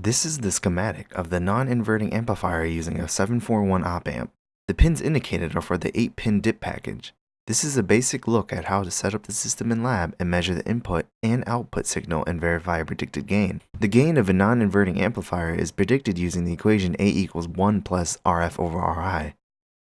This is the schematic of the non-inverting amplifier using a 741 op amp. The pins indicated are for the 8-pin DIP package. This is a basic look at how to set up the system in lab and measure the input and output signal and verify a predicted gain. The gain of a non-inverting amplifier is predicted using the equation A equals 1 plus RF over RI.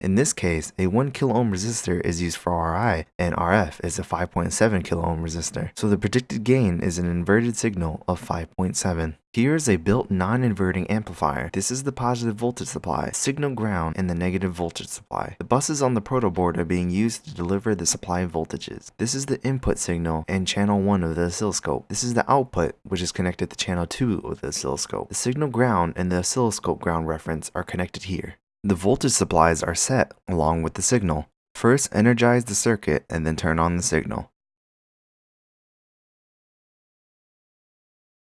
In this case, a 1 kilo ohm resistor is used for RI and RF is a 5.7 kilo ohm resistor, so the predicted gain is an inverted signal of 5.7. Here is a built non-inverting amplifier. This is the positive voltage supply, signal ground, and the negative voltage supply. The buses on the proto board are being used to deliver the supply voltages. This is the input signal and channel 1 of the oscilloscope. This is the output, which is connected to channel 2 of the oscilloscope. The signal ground and the oscilloscope ground reference are connected here. The voltage supplies are set along with the signal. First energize the circuit and then turn on the signal.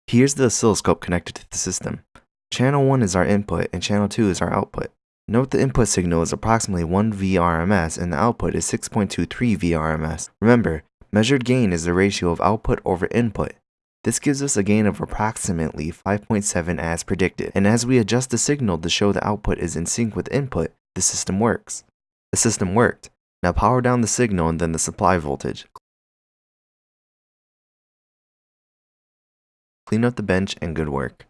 Here's the oscilloscope connected to the system. Channel 1 is our input and channel 2 is our output. Note the input signal is approximately 1 VRMS and the output is 6.23 VRMS. Remember, measured gain is the ratio of output over input. This gives us a gain of approximately 5.7 as predicted, and as we adjust the signal to show the output is in sync with input, the system works. The system worked. Now power down the signal and then the supply voltage. Clean up the bench and good work.